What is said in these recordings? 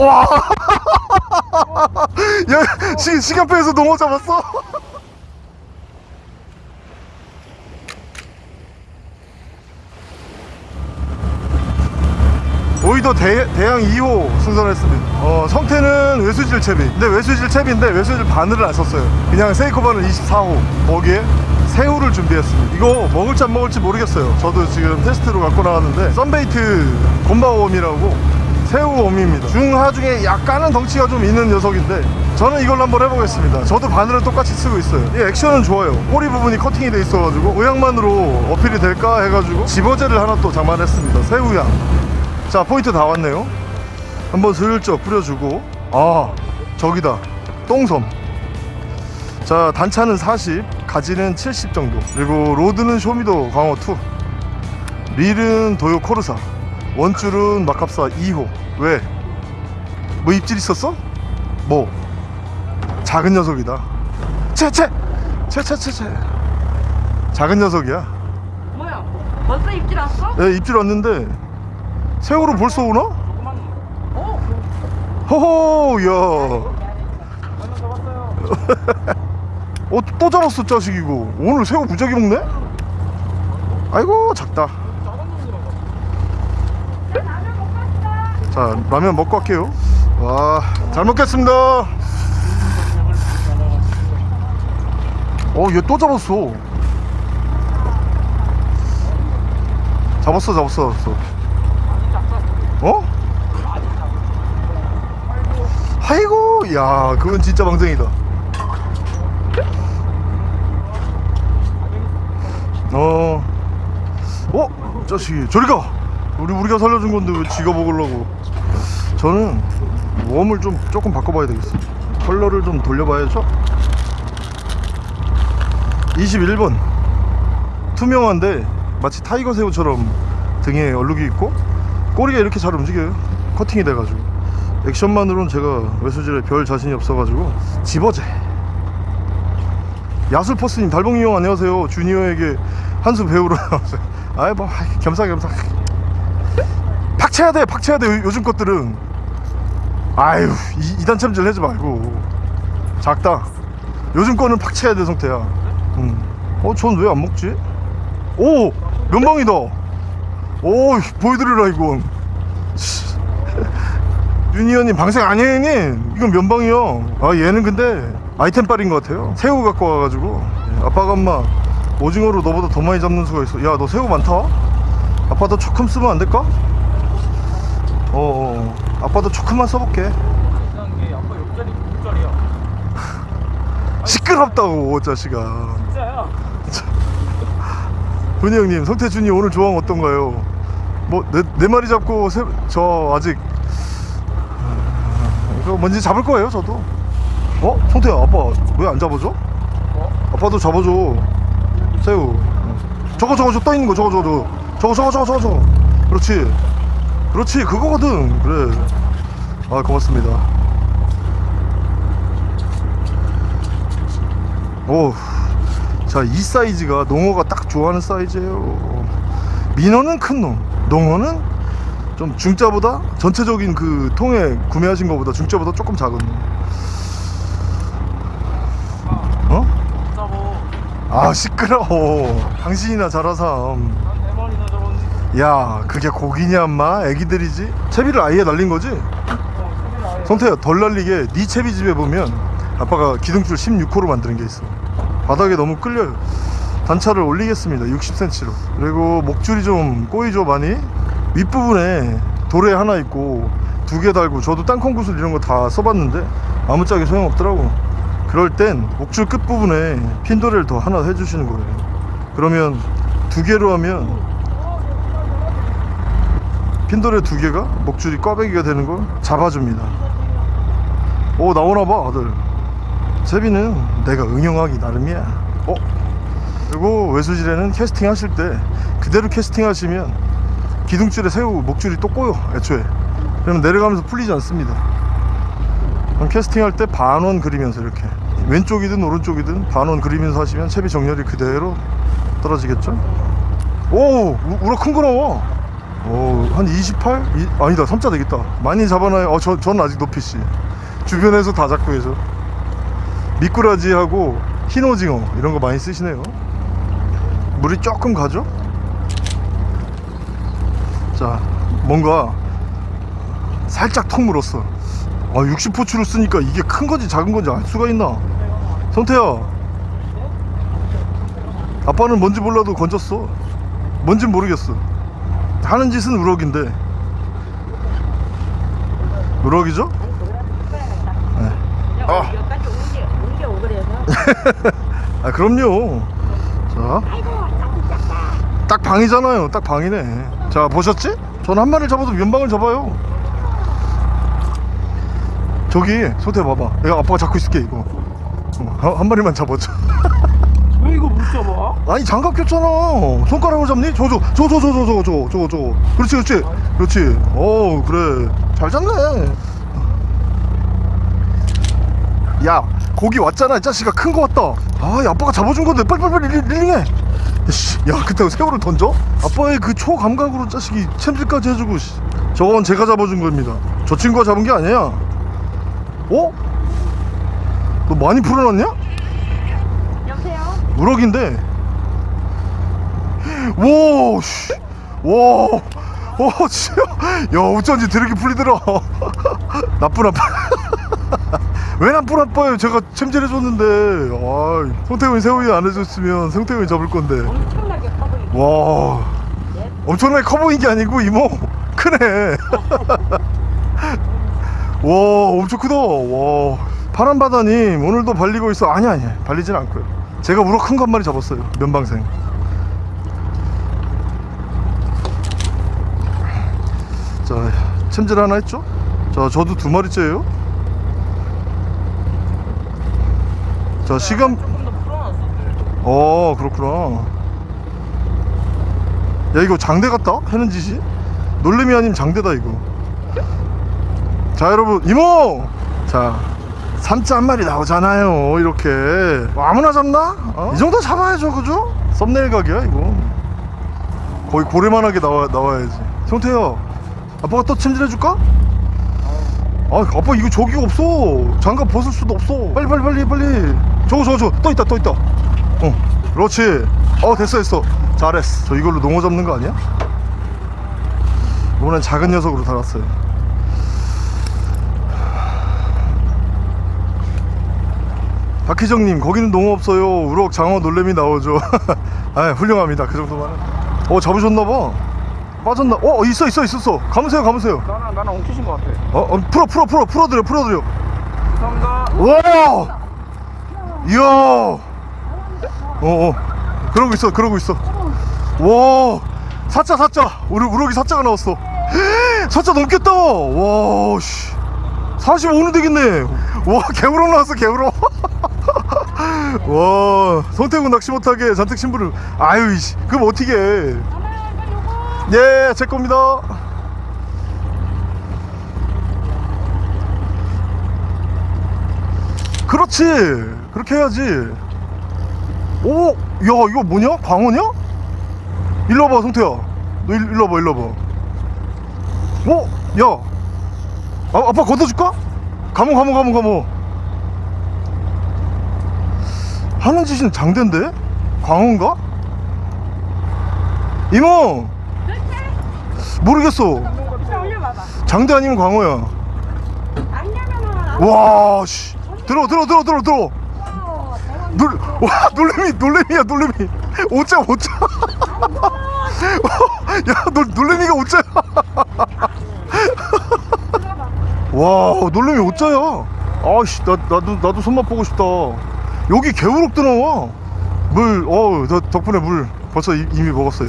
와! 야, 시, 시간표에서 농어 잡았어? 오이도 대, 대양 2호 승선했습니다. 어, 성태는 외수질 채비. 근데 외수질 채비인데 외수질 바늘을 안 썼어요. 그냥 세이코 바늘 24호. 거기에 새우를 준비했습니다. 이거 먹을지 안 먹을지 모르겠어요. 저도 지금 테스트로 갖고 나왔는데 썬베이트 곰바오옴이라고 새우옴입니다. 중하 중에 약간은 덩치가 좀 있는 녀석인데 저는 이걸로 한번 해보겠습니다. 저도 바늘을 똑같이 쓰고 있어요. 이 액션은 좋아요. 꼬리 부분이 커팅이 돼 있어가지고 이 향만으로 어필이 될까 해가지고 집어제를 하나 또 장만했습니다. 새우향. 자 포인트 다 왔네요 한번 슬쩍 뿌려주고 아 저기다 똥섬 자 단차는 40 가지줄은 70 정도 그리고 rod는 쇼미더 광어2 릴은 도요 코르사 원줄은 마캅사 2호 왜? 뭐 입질 있었어? 뭐? 작은 녀석이다 채채! 채채채채 작은 녀석이야 뭐야? 벌써 입질 왔어? 네, 입질 왔는데 새우로 벌써 오나? 어? 호호 야. 어, 또 잡았어 자식 이거 오늘 새우 무지하게 먹네? 아이고 작다 자 라면 먹고 갈게요. 와 잘 먹겠습니다. 어얘 또 잡았어. 잡았어 잡았어 잡았어. 어? 아이고 야 그건 진짜 방생이다. 어. 어? 자식이 저리 가. 우리 우리가 살려준 건데 왜 지가 먹으려고 저는 worm을 좀 조금 바꿔봐야 되겠어 컬러를 좀 돌려봐야죠. 21번. 투명한데 마치 타이거 새우처럼 등에 얼룩이 있고 꼬리가 이렇게 잘 움직여요. 커팅이 돼가지고. 액션만으로는 제가 외수질에 별 자신이 없어가지고 집어제 야술퍼스님 달봉이 형 안녕하세요. 주니어에게 한수 배우러 아이 뭐 겸사겸사. 팍쳐야 돼 팍쳐야 돼 요- 요즘 것들은 아유 이, 이단 챔질 하지 말고. 작다. 요즘 거는 팍쳐야 돼 성태야. 음. 어전 왜 안 먹지? 오! 면방이다. 오 보여드리라 이건. 유니언님 방생 아니에요 이건 면방이요. 아 얘는 근데 아이템 빨인 것 같아요. 새우 갖고 와가지고. 예, 아빠가 엄마 오징어로 너보다 더 많이 잡는 수가 있어. 야 너 새우 많다? 아빠 도 조금 쓰면 안 될까? 어, 어 아빠도 조금만 써볼게. 이상한 게 아빠 옆자리 뒷자리야. 시끄럽다고 자식아. 진짜야. 훈이 형님 성태준이 오늘 조항 어떤가요? 뭐내 네 마리 잡고 세, 저 아직. 아, 이거 뭔지 잡을 거예요 저도? 어? 성태야 아빠 왜 안 잡아줘? 아빠도 잡아줘. 새우. 저거 저거 저 떠 있는 거 저거 저거. 저거 저거 저거 저거 저거. 그렇지 그렇지 그거거든 그래 아 고맙습니다 오 자, 이 사이즈가 농어가 딱 좋아하는 사이즈예요. 민어는 큰 놈, 농어는 좀 중자보다 전체적인 그 통에 구매하신 것보다 중자보다 조금 작은 놈. 어? 아 시끄러워. 당신이나 잘하삼. 야, 그게 고기냐, 엄마? 애기들이지? 채비를 아예 날린 거지? 어 성태야, 덜 날리게 네 채비 집에 보면 아빠가 기둥줄 16호로 만드는 게 있어. 바닥에 너무 끌려요. 단차를 올리겠습니다. 60cm로. 그리고 목줄이 좀 꼬이죠, 많이? 윗부분에 도래 하나 있고 두 개 달고 저도 땅콩 구슬 이런 거 다 써봤는데 아무짝에 소용없더라고. 그럴 땐 목줄 끝부분에 핀도레를 더 하나 해주시는 거예요. 그러면 두 개로 하면 핀도레 두 개가 목줄이 꽈배기가 되는 걸 잡아줍니다. 오 나오나봐 아들. 제비는 내가 응용하기 나름이야. 어? 그리고 외수질에는 캐스팅 하실 때 그대로 캐스팅 하시면 기둥줄에 새우 목줄이 또 꼬여 애초에. 그러면 내려가면서 풀리지 않습니다. 그럼 캐스팅 할 때 반원 그리면서 이렇게 왼쪽이든 오른쪽이든 반원 그리면서 하시면 채비 정렬이 그대로 떨어지겠죠? 오 우- 우럭 큰거 나와. 오한 28? 이, 아니다 3자 되겠다. 많이 잡아놔요. 어, 저, 저는 아직 높이씨. 주변에서 다 잡고 계셔 미꾸라지하고 흰오징어 이런 거 많이 쓰시네요. 물이 조금 가죠? 자 뭔가 살짝 턱 물었어. 아 60포추를 쓰니까 이게 큰 건지 작은 건지 알 수가 있나? 성태야. 아빠는 뭔지 몰라도 건졌어. 뭔진 모르겠어 하는 짓은 우럭인데. 우럭이죠? 야, 아. 아 그럼요. 자. 딱 방이잖아요. 딱 방이네. 자 보셨지? 전 한 마리를 잡아도 면방을 잡아요. 저기 소태 봐봐. 내가 아빠가 잡고 있을게 이거. 어, 한, 한 마리만 잡아줘. 왜 잡아? 아니 장갑 꼈잖아 손가락으로 잡니? 저 저 저 저 저 저 저 저 저 저 그렇지 그렇지 그렇지 어 그래 잘 잡네 야 고기 왔잖아 이 자식아 큰 거 왔다 아이 아빠가 잡아준 건데 빨리빨리 리- 릴링해 씨, 야 그때 새우를 던져? 아빠의 그 초감각으로 자식이 챔질까지 해주고 씨. 저건 제가 잡아준 겁니다 저 친구가 잡은 게 아니야 어? 너 많이 풀어놨냐? 우럭인데. 와 씨. 와 와, 진짜. 야 어쩐지 드럽게 풀리더라. 나쁜 아빠. 왜 나쁜 아빠예요? 제가 챔질해줬는데. 아 성태훈이 새우이 안 해줬으면 성태훈이 잡을 건데. 엄청나게 커 보이고. 와 엄청나게 커 보인 게 아니고 이모. 크네. 와 엄청 크다. 와 파란 바다님 오늘도 발리고 있어. 아니 아니 발리진 않고요 제가 우럭 큰 마리 잡았어요 면방생. 자 챔질 하나 했죠? 자 저도 두 마리째예요. 자 시간 풀어놨어. 어 그렇구나. 야 이거 장대 같다? 하는 짓이? 놀래미 아님 장대다 이거. 자 여러분 이모! 자 삼자 한 마리 나오잖아요 이렇게. 뭐 아무나 잡나? 어? 이 정도 잡아야죠 그죠? 썸네일 각이야 이거. 거의 고래만하게 나와, 나와야지. 성태야 아빠가 또 챔질해줄까? 아 아빠 이거 저기가 없어. 장갑 벗을 수도 없어. 빨리 빨리 빨리 빨리. 저거 저거 저거. 또 있다 또 있다. 어 그렇지. 어 됐어 됐어. 잘했어. 저 이걸로 농어 잡는 거 아니야? 이번엔 작은 녀석으로 달았어요 박희정님 거기는 농어 없어요. 우럭 장어 놀래미 나오죠. 아 훌륭합니다. 그 정도만은. 어 잡으셨나봐. 빠졌나? 어 있어 있어 있었어. 감으세요 감으세요. 나는 나는 엉키신 것 같아. 어, 어 풀어 풀어 풀어 풀어드려 풀어드려. 감사합니다. 와 이야! 어어. 그러고 있어 그러고 있어. 와 사자 사자. 우리 우럭이 사자가 나왔어. 사자 넘겠다! 와씨. 45는 되겠네. 와 개우럭 나왔어 개우럭 와 손태군 낚시 못하게 잔뜩 신부를 아유 이씨 그럼 어떻게 해 예, 제 겁니다. 그렇지. 그렇게 해야지. 오, 야, 이거 뭐냐? 광어냐? 일로 와봐, 성태야. 너 일, 일로 와봐, 일로 와봐. 어? 야. 아, 아빠 걷어줄까? 가모, 가모, 가모, 가모. 하는 짓은 장대인데? 광어인가? 이모! 모르겠어. 장대 아니면 광어야. 와, 씨. 들어, 들어, 들어, 들어, 들어. 놀, 와, 놀래미, 놀래미야, 놀래미. 오자, 오자. 야, 놀, 놀래미가 오자야. 와, 놀래미 오자야. 아씨, 나, 나도, 나도 손맛 보고 싶다. 여기 개우럭도 나와. 물, 어, 저 덕분에 물 벌써 이, 이미 먹었어요.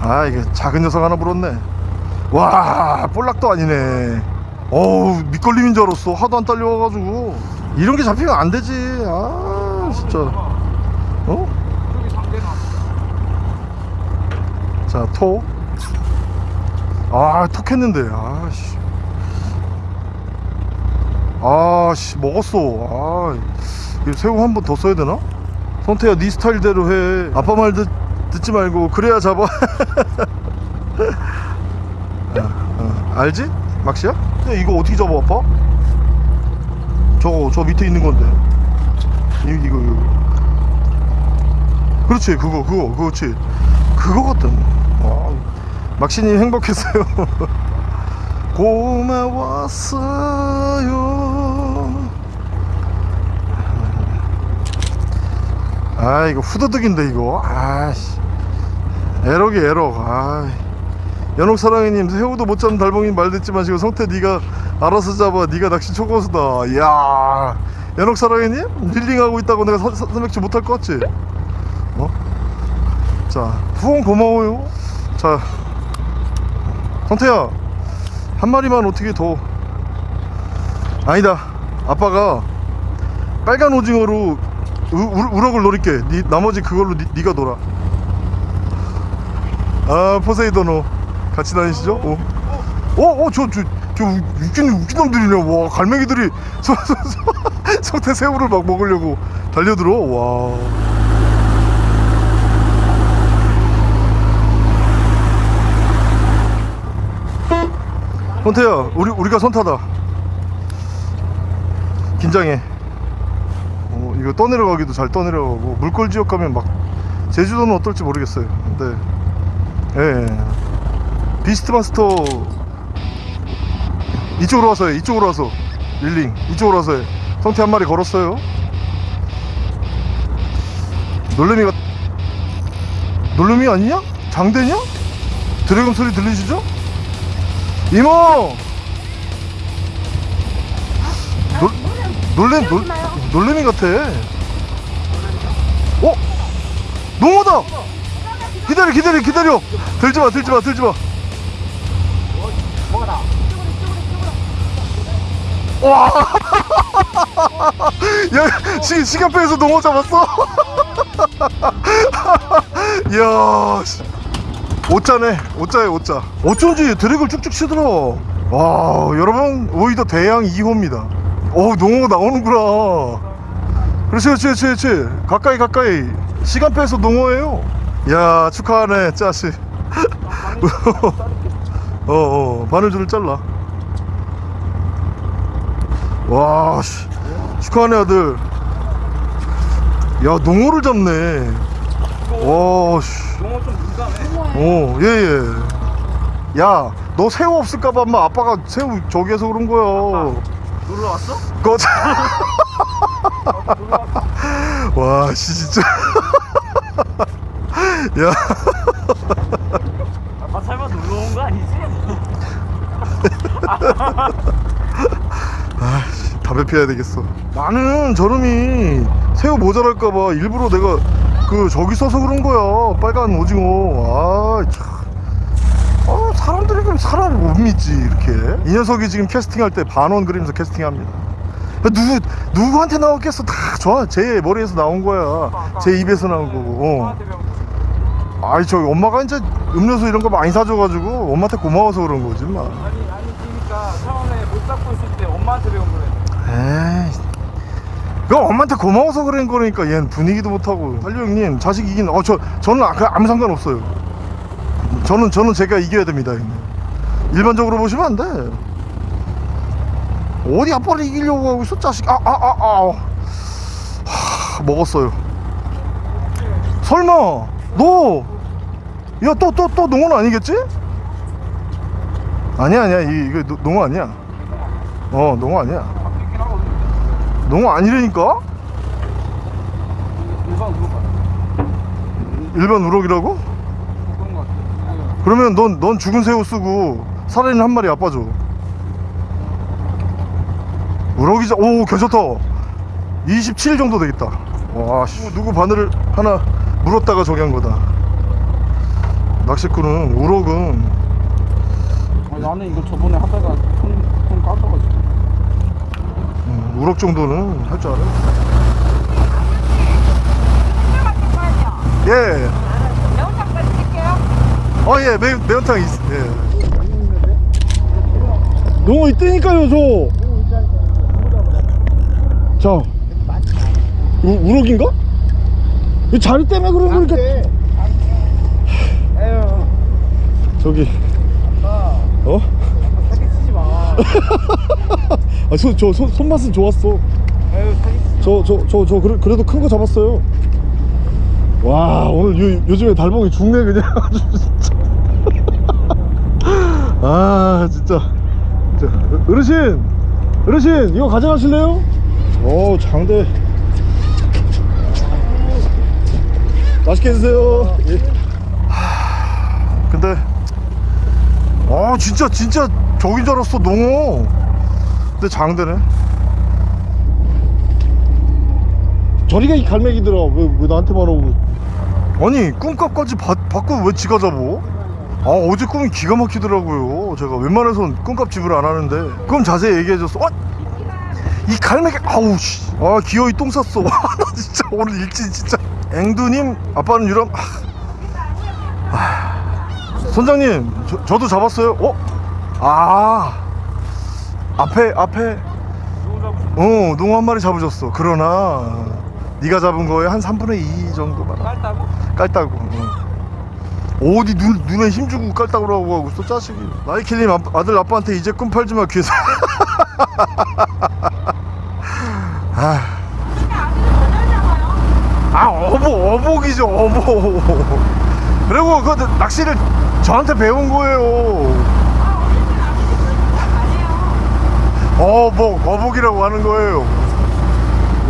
아, 이게 작은 녀석 하나 물었네. 와, 볼락도 아니네. 어우, 밑걸림인 줄 알았어. 하도 안 딸려와가지고. 이런 게 잡히면 안 되지. 아, 진짜. 어? 자, 톡. 아, 톡 했는데. 아, 씨. 아, 씨, 먹었어. 아, 이 새우 한 번 더 써야 되나? 성태야, 네 스타일대로 해. 아빠 말 듣, 듣지 말고, 그래야 잡아. 알지? 막시야? 근데 이거 어떻게 잡아 아빠? 저거 저 밑에 있는 건데 이, 이거 이거 그렇지 그거 그거 그렇지 그거 같던 와, 막시님 행복했어요 고마웠어요 아 이거 후드득인데 이거. 아씨. 에러기 에러 아 연옥 사랑이님 새우도 못 잡는 달봉이 말 듣지 마시고 성태 네가 알아서 잡아. 네가 낚시 초고수다. 이야. 연옥 사랑이님 릴링하고 있다고 내가 선맥주 못할 것 같지? 어? 자 후원 고마워요. 자. 성태야 한 마리만 어떻게 더. 아니다. 아빠가 빨간 오징어로 우, 우, 우 럭을 노릴게 니, 나머지 그걸로 니, 니가 놀아 아 포세이도노 같이 다니시죠? 어? 어? 어? 저, 저, 저 웃긴, 웃긴 놈들이네 와 갈매기들이 서, 서, 서, 성태 새우를 막 먹으려고 달려들어 와 성태야 우리, 우리가 선타다 긴장해 어, 이거 떠내려가기도 잘 떠내려가고 물골 지역 가면 막 제주도는 어떨지 모르겠어요 근데 예 비스트 마스터 이쪽으로 와서 해 이쪽으로 와서 릴링 이쪽으로 와서 해 성태 한 마리 걸었어요 놀래미가 놀래미 아니냐? 장대냐? 드래곤 소리 들리시죠? 이모 놀, 놀래, 놀, 놀래미 같아 어? 농어다 기다려 기다려 기다려 들지마 들지마 들지마 와 야, 시, 시간표에서 농어 잡았어? 이야, 씨. 오짜네, 오짜에 오짜. 어쩐지 드랙을 쭉쭉 치더라. 와, 여러분, 오히려 대양 2호입니다. 오, 농어가 나오는구나. 그렇지, 그렇지, 그렇지. 가까이, 가까이. 시간표에서 농어예요. 야, 축하하네, 짜씨. 어, 어, 바늘줄을 잘라. 와, 씨. 축하하네, 아들. 야, 농어를 잡네. 와, 씨. 용어 좀 민감해. 어, 예, 예. 야, 너 새우 없을까봐 아빠가 새우 저기 해서 그런 거야. 놀러 왔어? 꺼져. 와, 씨, 진짜. 야, 아빠 설마 놀러 온 거 아니지? 담배 피워야 되겠어. 나는 저놈이 새우 모자랄까봐 일부러 내가 그 저기 써서 그런 거야. 빨간 오징어. 아, 참. 아, 사람들이 그럼 사람을 못 믿지, 이렇게. 이 녀석이 지금 캐스팅할 때 반원 그리면서 캐스팅합니다. 누구, 누구한테 나왔겠어? 다 저, 제 머리에서 나온 거야. 제 입에서 나온 거고. 어. 아이, 저 엄마가 이제 음료수 이런 거 많이 사줘가지고 엄마한테 고마워서 그런 거지, 마. 아니 아니 그러니까 처음에 못 잡고 있을 때 엄마한테 배운 거래. 에이 그 엄마한테 고마워서 그런 거니까 얘는 분위기도 못하고 달리 형님 자식 이긴 어저 저는 아- 그 아무 상관없어요 저는 저는 제가 이겨야 됩니다 일반적으로 보시면 안 돼 어디 아빠를 이기려고 하고 있어 자식 아 아 아아 먹었어요 설마 너 야 또 또또 농어는 아니겠지? 아니야 아니야 이, 이거 노- 농어 아니야 어 농어 아니야. 농어 아니라니까? 일반 우럭이라고? 그러면 넌, 넌 죽은 새우 쓰고 살아있는 한 마리 아빠 줘 우럭이자 오 괜찮다. 27 정도 되겠다. 와 씨, 누구 바늘을 하나 물었다가 저기 한 거다. 낚시꾼은 우럭은 아니, 나는 이거 저번에 하다가 손, 손 까져가지고. 음, 우럭 정도는 할 줄 알아요. 예 매운탕까지 드릴게요. 어, 예, 매, 매운탕 있, 예. 농어 있다니까요, 저. 자. 우, 우럭인가? 이 자리 때문에 그런 거니까. 저기. 어? 아, 저, 저 손, 손맛은 좋았어. 저, 저, 저, 저, 그래, 그래도 큰 거 잡았어요. 와, 오늘 요, 요즘에 달봉이 죽네, 그냥. 아, 진짜. 진짜. 어르신! 어르신, 이거 가져가실래요? 오, 장대. 맛있게 드세요. 예. 하, 근데, 아, 진짜, 진짜 저긴 줄 알았어, 농어. 근데 장대네. 저리가 이 갈매기들아 왜, 왜 나한테 말하고 아니 꿈값까지 받, 받고 왜 지가 잡어? 아 어제 꿈이 기가 막히더라고요. 제가 웬만해선 꿈값 지불 안 하는데. 그럼 자세히 얘기해줬어 어? 이 갈매기 아우 씨아 기어이 똥 쌌어. 와나 진짜 오늘 일진 진짜. 앵두님 아빠는 유람 아, 아, 선장님 저, 저도 잡았어요. 어? 아. 앞에 앞에. 어 농어 한 마리 잡으셨어. 그러나 네가 잡은 거에 한 3분의 2 정도만. 깔다고? 깔따구 어. 어디 눈, 눈에 힘주고 깔따구라고 하고 또 짜식이. 나이킬님 아- 아들 아빠한테 이제 꿈 팔지마 귀에서. 아, 아 어복 어복이죠 어복. 그리고 그 낚시를 저한테 배운 거예요. 어복 어복이라고 하는 거예요.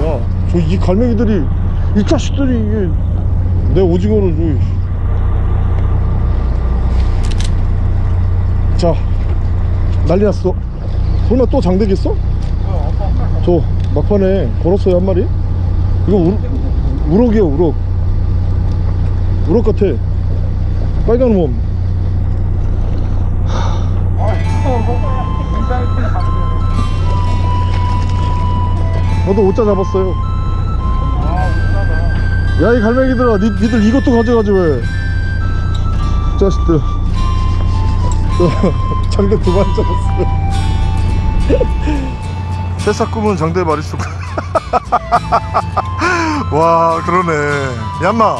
야 저 이 갈매기들이 이 자식들이 이게 내 오징어를 줘. 자 난리 났어. 설마 또 장대겠어? 저 막판에 걸었어요 한 마리. 이거 우럭, 우럭이야 우럭. 우럭 같아. 빨간 몸 저도 오자 잡았어요. 야 이 갈매기들아 니, 니들 이것도 가져가지 왜? 자식들 어, 장대 두 마리 잡았어 새싹 꿈은 장대 마리수 와 그러네. 얌마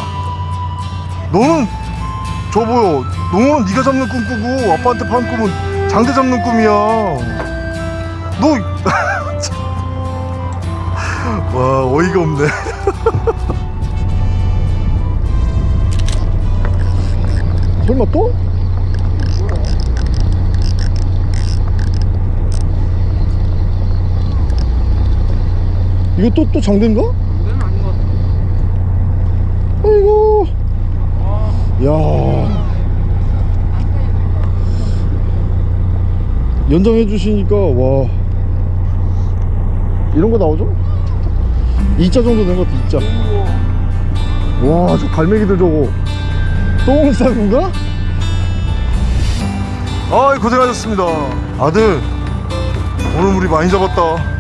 너는 저 뭐야 너는 네가 잡는 꿈 꾸고 아빠한테 판 꿈은 장대 잡는 꿈이야. 너 와 어이가 없네. 설마 또? 이거 또 또 장대인가? 이건 아닌 것 같아. 아이고. 아. 야. 연장해 주시니까 와. 이런 거 나오죠? 2자 정도 된 것도 2자. 와 저 갈매기들 저거. 똥싸구가? 아이 고생하셨습니다. 아들 오늘 우리 많이 잡았다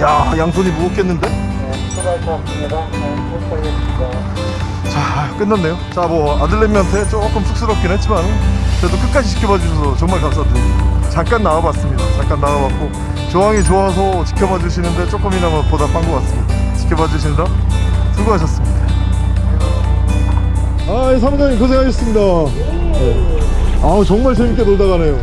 야 양손이 무겁겠는데? 수고하셨습니다 자 끝났네요. 자 뭐 아들내미한테 조금 쑥스럽긴 했지만 그래도 끝까지 지켜봐 주셔서 정말 감사드립니다. 잠깐 나와봤습니다. 잠깐 나와봤고 조항이 좋아서 지켜봐 주시는데 조금이나마 보답한 것 같습니다. 지켜봐 주시느라 수고하셨습니다. 아 사무장님 고생하셨습니다. 네. 아우 정말 재밌게 놀다 가네요